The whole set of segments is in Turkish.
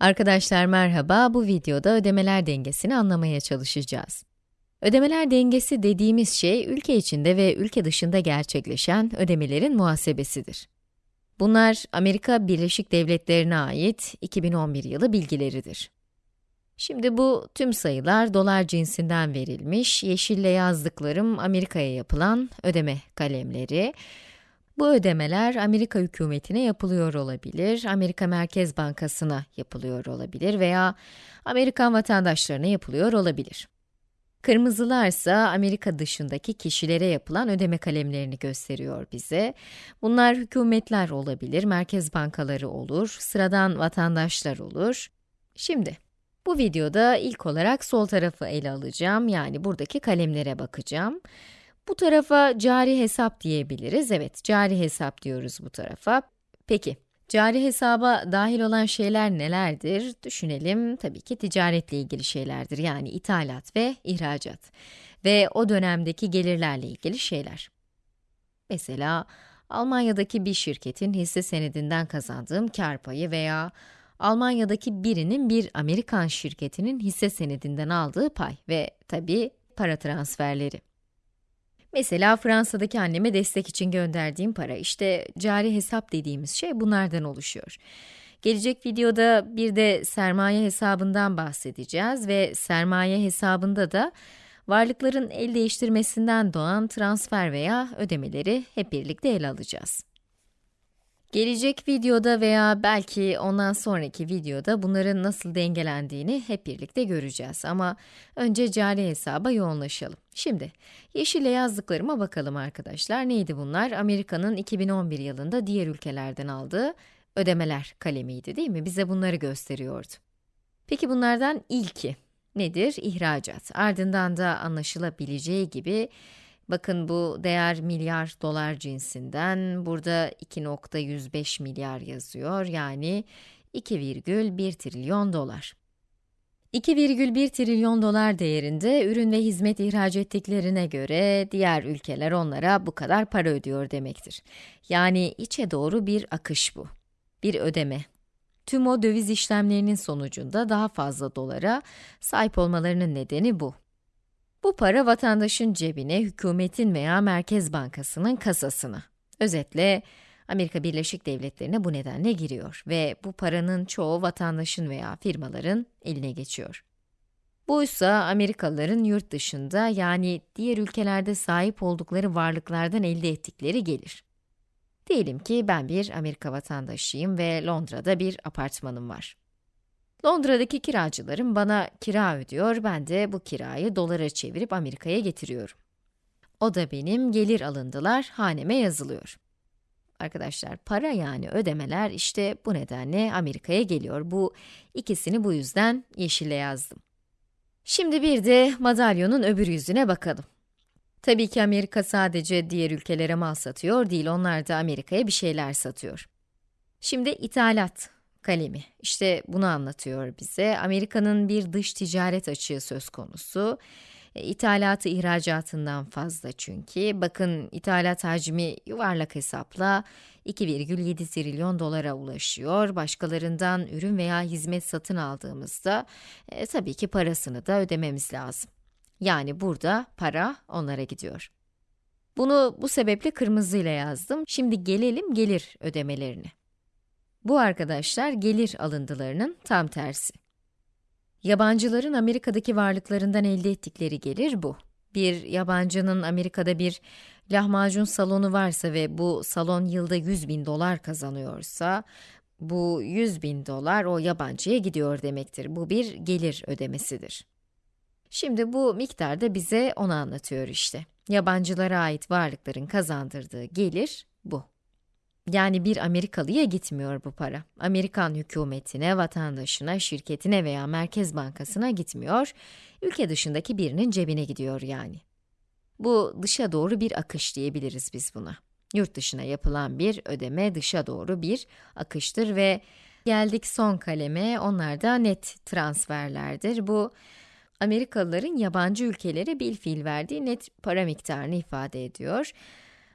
Arkadaşlar merhaba, bu videoda ödemeler dengesini anlamaya çalışacağız. Ödemeler dengesi dediğimiz şey, ülke içinde ve ülke dışında gerçekleşen ödemelerin muhasebesidir. Bunlar, Amerika Birleşik Devletleri'ne ait 2011 yılı bilgileridir. Şimdi bu tüm sayılar dolar cinsinden verilmiş, yeşille yazdıklarım Amerika'ya yapılan ödeme kalemleri. Bu ödemeler Amerika hükümetine yapılıyor olabilir, Amerika Merkez Bankası'na yapılıyor olabilir veya Amerikan vatandaşlarına yapılıyor olabilir. Kırmızılarsa Amerika dışındaki kişilere yapılan ödeme kalemlerini gösteriyor bize. Bunlar hükümetler olabilir, merkez bankaları olur, sıradan vatandaşlar olur. Şimdi, bu videoda ilk olarak sol tarafı ele alacağım, yani buradaki kalemlere bakacağım. Bu tarafa cari hesap diyebiliriz. Evet, cari hesap diyoruz bu tarafa. Peki, cari hesaba dahil olan şeyler nelerdir? Düşünelim, tabii ki ticaretle ilgili şeylerdir. Yani ithalat ve ihracat. Ve o dönemdeki gelirlerle ilgili şeyler. Mesela, Almanya'daki bir şirketin hisse senedinden kazandığım kar payı veya Almanya'daki birinin bir Amerikan şirketinin hisse senedinden aldığı pay ve tabii para transferleri. Mesela Fransa'daki anneme destek için gönderdiğim para, işte cari hesap dediğimiz şey bunlardan oluşuyor. Gelecek videoda bir de sermaye hesabından bahsedeceğiz ve sermaye hesabında da varlıkların el değiştirmesinden doğan transfer veya ödemeleri hep birlikte ele alacağız. Gelecek videoda veya belki ondan sonraki videoda bunların nasıl dengelendiğini hep birlikte göreceğiz. Ama önce cari hesaba yoğunlaşalım. Şimdi, yeşille yazdıklarıma bakalım arkadaşlar. Neydi bunlar? Amerika'nın 2011 yılında diğer ülkelerden aldığı ödemeler kalemiydi değil mi? Bize bunları gösteriyordu. Peki bunlardan ilki nedir? İhracat. Ardından da anlaşılabileceği gibi Bakın bu değer milyar dolar cinsinden, burada 2.105 milyar yazıyor, yani 2,1 trilyon dolar. 2,1 trilyon dolar değerinde ürün ve hizmet ihraç ettiklerine göre diğer ülkeler onlara bu kadar para ödüyor demektir. Yani içe doğru bir akış bu. Bir ödeme. Tüm o döviz işlemlerinin sonucunda daha fazla dolara sahip olmalarının nedeni bu. Bu para vatandaşın cebine, hükümetin veya Merkez Bankası'nın kasasına. Özetle, Amerika Birleşik Devletleri'ne bu nedenle giriyor ve bu paranın çoğu vatandaşın veya firmaların eline geçiyor. Bu ise Amerikalıların yurt dışında yani diğer ülkelerde sahip oldukları varlıklardan elde ettikleri gelir. Diyelim ki ben bir Amerika vatandaşıyım ve Londra'da bir apartmanım var. Londra'daki kiracılarım bana kira ödüyor, ben de bu kirayı dolara çevirip Amerika'ya getiriyorum. O da benim gelir alındılar, haneme yazılıyor. Arkadaşlar, para yani ödemeler işte bu nedenle Amerika'ya geliyor. Bu ikisini bu yüzden yeşille yazdım. Şimdi bir de madalyonun öbür yüzüne bakalım. Tabii ki Amerika sadece diğer ülkelere mal satıyor değil, onlar da Amerika'ya bir şeyler satıyor. Şimdi ithalat kalemi. İşte bunu anlatıyor bize. Amerika'nın bir dış ticaret açığı söz konusu. E, ithalatı ihracatından fazla çünkü. Bakın ithalat hacmi yuvarlak hesapla 2,7 trilyon dolara ulaşıyor. Başkalarından ürün veya hizmet satın aldığımızda e, tabii ki parasını da ödememiz lazım. Yani burada para onlara gidiyor. Bunu bu sebeple kırmızıyla yazdım. Şimdi gelelim gelir ödemelerine. Bu arkadaşlar gelir alındılarının tam tersi. Yabancıların Amerika'daki varlıklarından elde ettikleri gelir bu. Bir yabancının Amerika'da bir lahmacun salonu varsa ve bu salon yılda 100 bin dolar kazanıyorsa, bu 100 bin dolar o yabancıya gidiyor demektir. Bu bir gelir ödemesidir. Şimdi bu miktar da bize onu anlatıyor işte. Yabancılara ait varlıkların kazandırdığı gelir bu. Yani bir Amerikalıya gitmiyor bu para. Amerikan hükümetine, vatandaşına, şirketine veya Merkez Bankası'na gitmiyor, ülke dışındaki birinin cebine gidiyor yani. Bu dışa doğru bir akış diyebiliriz biz buna. Yurt dışına yapılan bir ödeme dışa doğru bir akıştır ve geldik son kaleme, onlar da net transferlerdir. Bu, Amerikalıların yabancı ülkelere bil fiil verdiği net para miktarını ifade ediyor.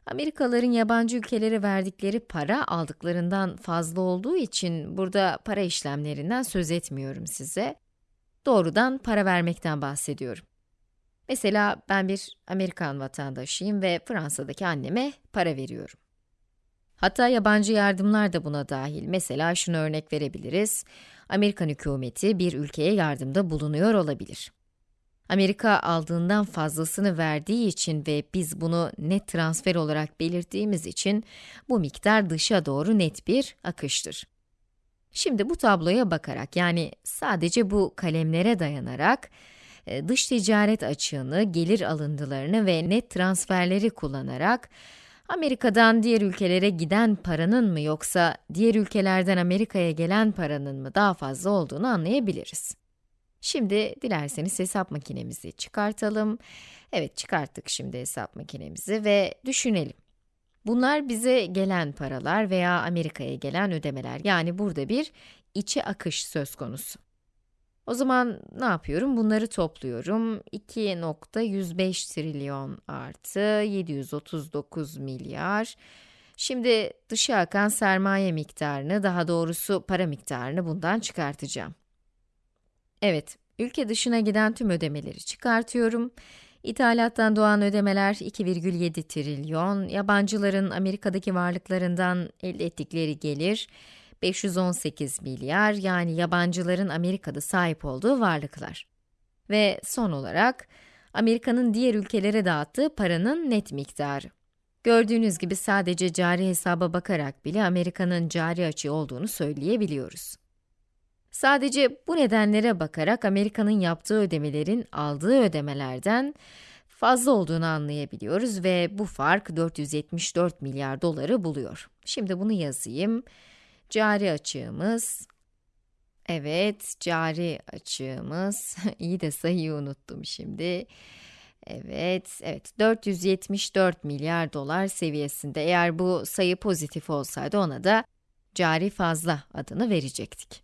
Amerikalıların yabancı ülkelere verdikleri para aldıklarından fazla olduğu için burada para işlemlerinden söz etmiyorum size. Doğrudan para vermekten bahsediyorum. Mesela ben bir Amerikan vatandaşıyım ve Fransa'daki anneme para veriyorum. Hatta yabancı yardımlar da buna dahil. Mesela şunu örnek verebiliriz. Amerikan hükümeti bir ülkeye yardımda bulunuyor olabilir. Amerika aldığından fazlasını verdiği için ve biz bunu net transfer olarak belirttiğimiz için bu miktar dışa doğru net bir akıştır. Şimdi bu tabloya bakarak yani sadece bu kalemlere dayanarak e, dış ticaret açığını, gelir alıntılarını ve net transferleri kullanarak Amerika'dan diğer ülkelere giden paranın mı yoksa diğer ülkelerden Amerika'ya gelen paranın mı daha fazla olduğunu anlayabiliriz. Şimdi dilerseniz hesap makinemizi çıkartalım. Evet çıkarttık şimdi hesap makinemizi ve düşünelim. Bunlar bize gelen paralar veya Amerika'ya gelen ödemeler. Yani burada bir içi akış söz konusu. O zaman ne yapıyorum? Bunları topluyorum. 2.105 trilyon artı 739 milyar. Şimdi dışa akan sermaye miktarını, daha doğrusu para miktarını bundan çıkartacağım. Evet, ülke dışına giden tüm ödemeleri çıkartıyorum. İthalattan doğan ödemeler 2,7 trilyon, yabancıların Amerika'daki varlıklarından elde ettikleri gelir 518 milyar yani yabancıların Amerika'da sahip olduğu varlıklar. Ve son olarak Amerika'nın diğer ülkelere dağıttığı paranın net miktarı. Gördüğünüz gibi sadece cari hesaba bakarak bile Amerika'nın cari açığı olduğunu söyleyebiliyoruz. Sadece bu nedenlere bakarak Amerika'nın yaptığı ödemelerin aldığı ödemelerden fazla olduğunu anlayabiliyoruz ve bu fark 474 milyar doları buluyor. Şimdi bunu yazayım. Cari açığımız, evet cari açığımız, iyi de sayıyı unuttum şimdi. Evet, evet 474 milyar dolar seviyesinde. Eğer bu sayı pozitif olsaydı ona da cari fazla adını verecektik.